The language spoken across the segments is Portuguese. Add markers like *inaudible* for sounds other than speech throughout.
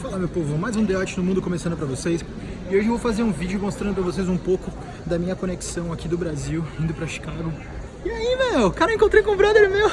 Fala meu povo, mais um Deote no Mundo começando pra vocês E hoje eu vou fazer um vídeo mostrando pra vocês um pouco da minha conexão aqui do Brasil, indo pra Chicago E aí meu, cara, encontrei com um brother meu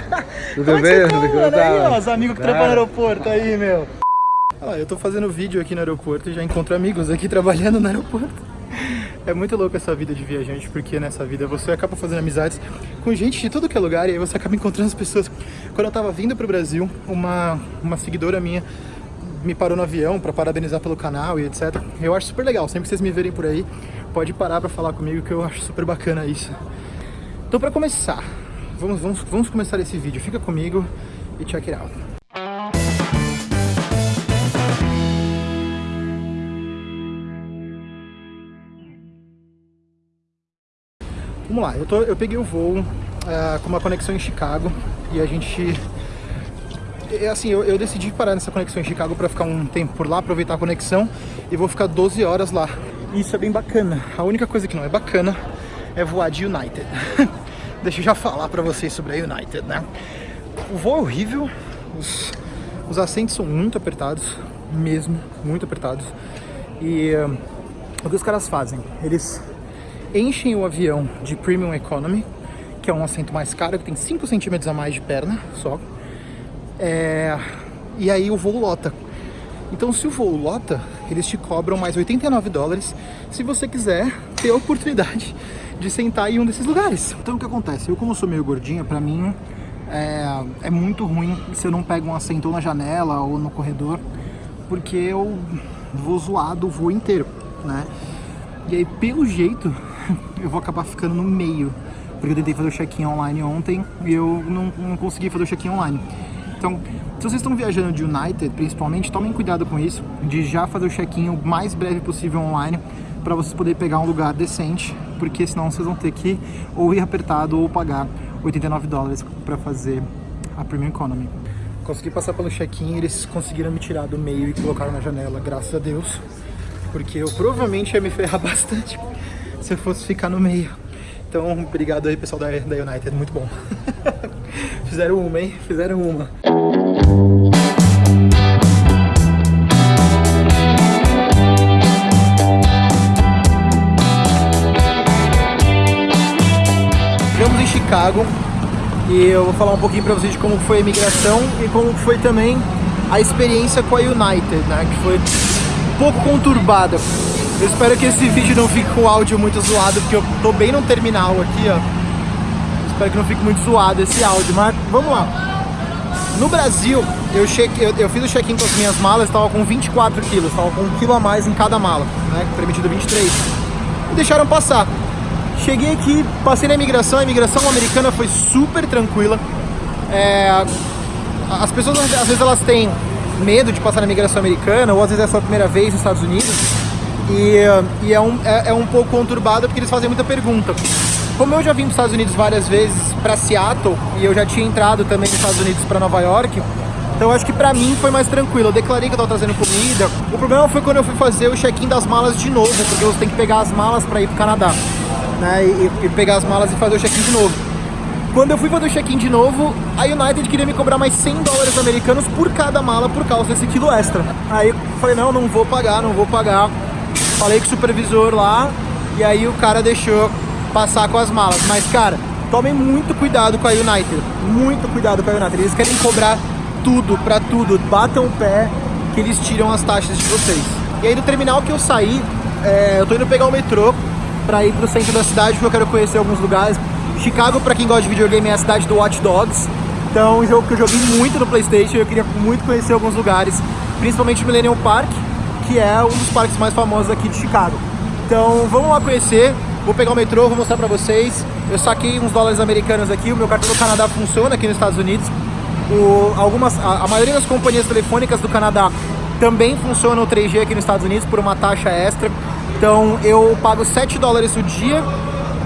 *laughs* Tudo é bem? tá, Tudo tá? Aí ó, os amigos que Tá. trabalham no aeroporto aí meu Olha lá, eu tô fazendo vídeo aqui no aeroporto e já encontro amigos aqui *laughs* trabalhando no aeroporto é muito louco essa vida de viajante, porque nessa vida você acaba fazendo amizades com gente de tudo que é lugar e aí você acaba encontrando as pessoas. Quando eu tava vindo pro Brasil, uma, uma seguidora minha me parou no avião pra parabenizar pelo canal e etc. Eu acho super legal, sempre que vocês me verem por aí, pode parar pra falar comigo que eu acho super bacana isso. Então pra começar, vamos, vamos, vamos começar esse vídeo. Fica comigo e check it out. Vamos lá, eu, tô, eu peguei o voo ah, com uma conexão em Chicago e a gente. É assim, eu, eu decidi parar nessa conexão em Chicago para ficar um tempo por lá, aproveitar a conexão e vou ficar 12 horas lá. Isso é bem bacana. A única coisa que não é bacana é voar de United. *laughs* Deixa eu já falar para vocês sobre a United, né? O voo é horrível, os, os assentos são muito apertados, mesmo, muito apertados. E ah, o que os caras fazem? Eles enchem o avião de Premium Economy, que é um assento mais caro, que tem 5 centímetros a mais de perna só. É, E aí o voo lota. Então se o voo lota, eles te cobram mais 89 dólares se você quiser ter a oportunidade de sentar em um desses lugares. Então o que acontece? Eu como sou meio gordinha, pra mim é, é muito ruim se eu não pego um assento na janela ou no corredor, porque eu vou zoado o voo inteiro, né? E aí, pelo jeito, *laughs* eu vou acabar ficando no meio. Porque eu tentei fazer o check-in online ontem e eu não, não consegui fazer o check-in online. Então, se vocês estão viajando de United, principalmente, tomem cuidado com isso, de já fazer o check-in o mais breve possível online, para vocês poderem pegar um lugar decente, porque senão vocês vão ter que ou ir apertado ou pagar 89 dólares para fazer a Premium Economy. Consegui passar pelo check-in, eles conseguiram me tirar do meio e colocaram na janela, graças a Deus porque eu provavelmente ia me ferrar *laughs* bastante se eu fosse ficar no meio. Então, obrigado aí, pessoal da, da United, muito bom. *laughs* Fizeram uma, hein? Fizeram uma. Chegamos em Chicago e eu vou falar um pouquinho pra vocês de como foi a imigração e como foi também a experiência com a United, né? Que foi um pouco conturbada. Eu espero que esse vídeo não fique com o áudio muito zoado, porque eu tô bem no terminal aqui, ó. Espero que não fique muito zoado esse áudio, mas vamos lá. No Brasil, eu, cheque, eu, eu fiz o check-in com as minhas malas, estava com 24 quilos, estava com um quilo a mais em cada mala, né? Permitido 23. E deixaram passar. Cheguei aqui, passei na imigração, a imigração americana foi super tranquila. É, as pessoas às vezes elas têm medo de passar na imigração americana, ou às vezes é a sua primeira vez nos Estados Unidos, e, e é, um, é, é um pouco conturbado porque eles fazem muita pergunta. Como eu já vim para os Estados Unidos várias vezes para Seattle, e eu já tinha entrado também nos Estados Unidos para Nova York, então acho que pra mim foi mais tranquilo. Eu declarei que eu tava trazendo comida. O problema foi quando eu fui fazer o check-in das malas de novo, porque você tem que pegar as malas para ir pro Canadá, né? E, e pegar as malas e fazer o check-in de novo. Quando eu fui fazer o check-in de novo, a United queria me cobrar mais 100 dólares americanos por cada mala por causa desse quilo extra. Aí eu falei, não, não vou pagar, não vou pagar. Falei com o supervisor lá e aí o cara deixou passar com as malas. Mas, cara, tomem muito cuidado com a United. Muito cuidado com a United. Eles querem cobrar tudo pra tudo. Batam o pé que eles tiram as taxas de vocês. E aí do terminal que eu saí, é, eu tô indo pegar o metrô pra ir pro centro da cidade porque eu quero conhecer alguns lugares. Chicago, pra quem gosta de videogame, é a cidade do Watch Dogs. Então, um jogo que eu joguei muito no Playstation, eu queria muito conhecer alguns lugares, principalmente o Millennium Park, que é um dos parques mais famosos aqui de Chicago. Então, vamos lá conhecer. Vou pegar o metrô, vou mostrar pra vocês. Eu saquei uns dólares americanos aqui, o meu cartão do Canadá funciona aqui nos Estados Unidos. O, algumas, a, a maioria das companhias telefônicas do Canadá também funcionam o 3G aqui nos Estados Unidos por uma taxa extra. Então eu pago 7 dólares o dia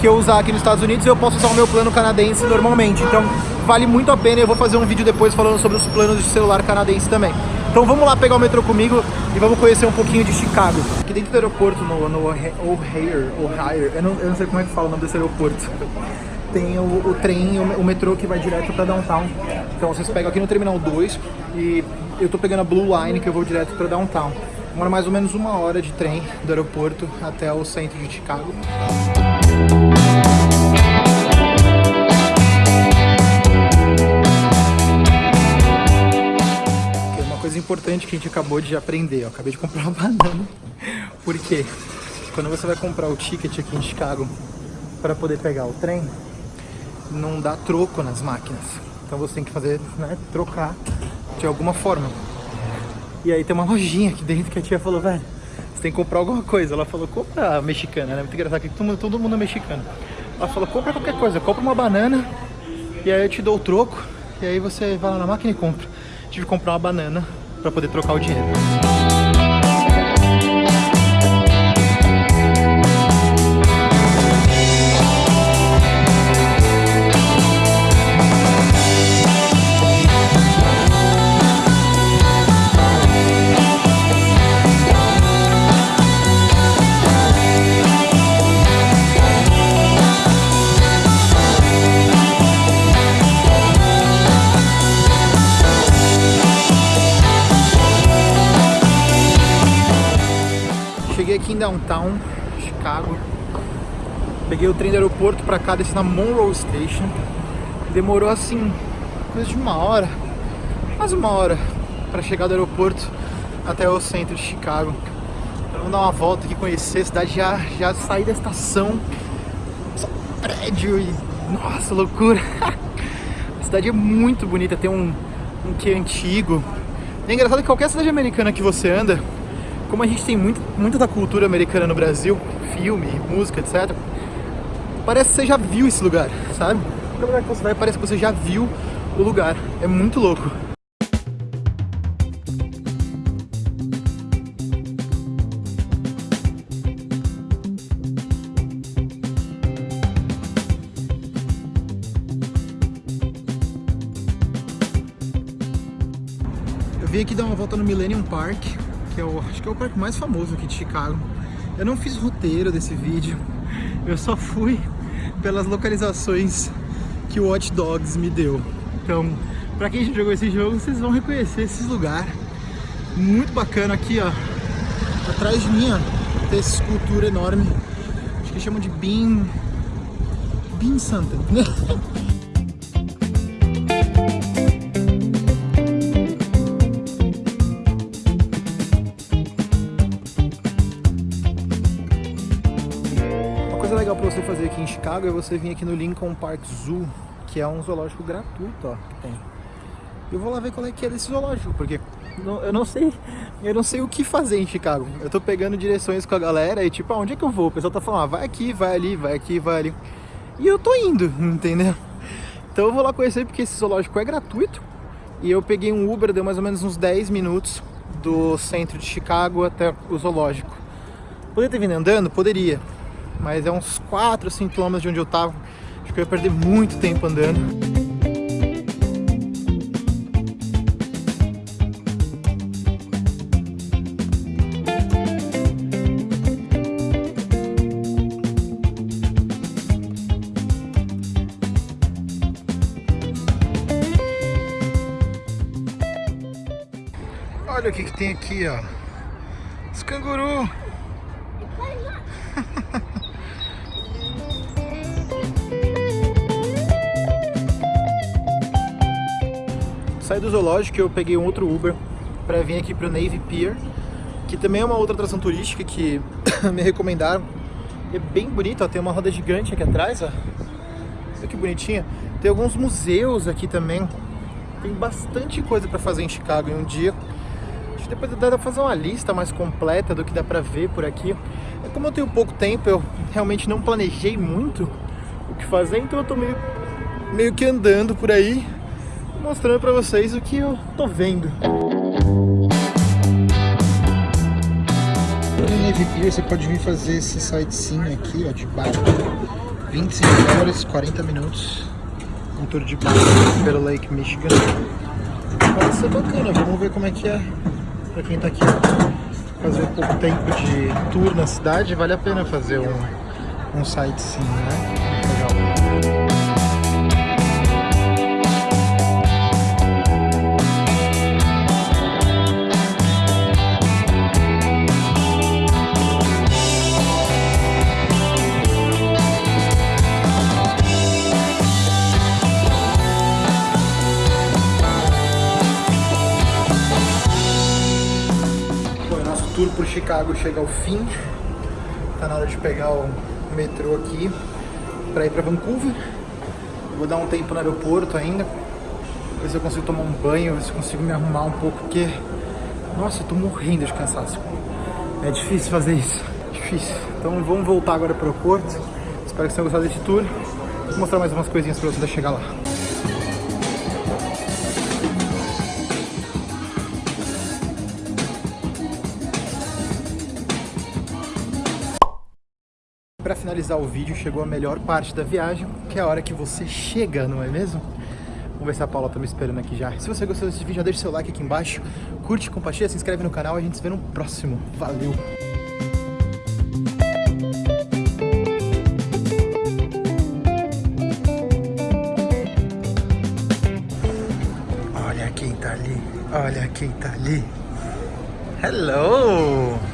que eu usar aqui nos Estados Unidos e eu posso usar o meu plano canadense normalmente. Então vale muito a pena. Eu vou fazer um vídeo depois falando sobre os planos de celular canadense também. Então vamos lá pegar o metrô comigo e vamos conhecer um pouquinho de Chicago. Aqui dentro do aeroporto, no, no O'Hare, O'Hare, eu não, eu não sei como é que fala o nome desse aeroporto. Tem o, o trem, o, o metrô que vai direto para downtown. Então vocês pegam aqui no Terminal 2 e eu tô pegando a Blue Line, que eu vou direto para Downtown. Demora mais ou menos uma hora de trem do aeroporto até o centro de Chicago. Importante que a gente acabou de aprender, eu acabei de comprar uma *laughs* banana. Por quê? Quando você vai comprar o ticket aqui em Chicago para poder pegar o trem, não dá troco nas máquinas. Então você tem que fazer, né, trocar de alguma forma. E aí tem uma lojinha aqui dentro que a tia falou, velho, você tem que comprar alguma coisa. Ela falou, compra mexicana, né? Muito engraçado que todo mundo, todo mundo é mexicano. Ela falou, compra qualquer coisa, compra uma banana e aí eu te dou o troco. E aí você vai lá na máquina e compra. Tive que comprar uma banana para poder trocar o dinheiro. Downtown, Chicago. Peguei o trem do aeroporto pra cá, desci na Monroe Station. Demorou assim, coisa de uma hora, quase uma hora, pra chegar do aeroporto até o centro de Chicago. Então, vamos dar uma volta aqui, conhecer a cidade, já, já sair da estação. Só prédio e... Nossa, loucura! *laughs* a cidade é muito bonita, tem um, um que antigo. é engraçado que qualquer cidade americana que você anda, como a gente tem muito, muita da cultura americana no Brasil, filme, música, etc. Parece que você já viu esse lugar, sabe? Qualquer lugar que você vai, parece que você já viu o lugar. É muito louco. Eu vim aqui dar uma volta no Millennium Park, que é o, acho que é o parque mais famoso aqui de Chicago. Eu não fiz roteiro desse vídeo, eu só fui pelas localizações que o Watch Dogs me deu. Então, pra quem já jogou esse jogo, vocês vão reconhecer esses lugares. Muito bacana aqui, ó. Atrás de mim, ó, tem essa escultura enorme. Acho que chamam de Bean... Bean Santa. *laughs* fazer aqui em Chicago é você vir aqui no Lincoln Park Zoo, que é um zoológico gratuito, ó, que tem. Eu vou lá ver qual é que é desse zoológico, porque não, eu não sei, eu não sei o que fazer em Chicago. Eu tô pegando direções com a galera e tipo, aonde é que eu vou? O pessoal tá falando, ah, vai aqui, vai ali, vai aqui, vai ali. E eu tô indo, *laughs* entendeu? Então eu vou lá conhecer porque esse zoológico é gratuito. E eu peguei um Uber, deu mais ou menos uns 10 minutos do centro de Chicago até o zoológico. Poderia ter vindo andando? Poderia mas é uns 4 ou 5 km de onde eu tava. Acho que eu ia perder muito tempo andando. Olha o que, que tem aqui, ó. Os canguru. Saí do zoológico eu peguei um outro Uber para vir aqui pro Navy Pier, que também é uma outra atração turística que *coughs* me recomendaram. É bem bonito, ó, tem uma roda gigante aqui atrás, ó. Olha que bonitinha. Tem alguns museus aqui também. Tem bastante coisa para fazer em Chicago em um dia. Acho que depois dá pra fazer uma lista mais completa do que dá pra ver por aqui. É como eu tenho pouco tempo, eu realmente não planejei muito o que fazer, então eu tô meio, meio que andando por aí mostrando pra vocês o que eu tô vendo. No Navy Pier você pode vir fazer esse sightseeing aqui, ó, de barco. 25 horas, 40 minutos. Um tour de barco pelo Lake Michigan. Pode ser bacana, vamos ver como é que é pra quem tá aqui. Fazer pouco tempo de tour na cidade, vale a pena fazer um, um sightseeing, né? Tour por Chicago chega ao fim. Tá na hora de pegar o metrô aqui para ir para Vancouver. Vou dar um tempo no aeroporto ainda. Ver se eu consigo tomar um banho, ver se eu consigo me arrumar um pouco, porque... Nossa, eu tô morrendo de cansaço. É difícil fazer isso. Difícil. Então vamos voltar agora pro aeroporto. Espero que vocês tenham gostado desse tour. Vou mostrar mais umas coisinhas para vocês chegar lá. Finalizar o vídeo, chegou a melhor parte da viagem, que é a hora que você chega, não é mesmo? Vamos ver se a Paula tá me esperando aqui já. Se você gostou desse vídeo, já deixa seu like aqui embaixo, curte, compartilha, se inscreve no canal e a gente se vê no próximo. Valeu! Olha quem tá ali, olha quem tá ali. Hello!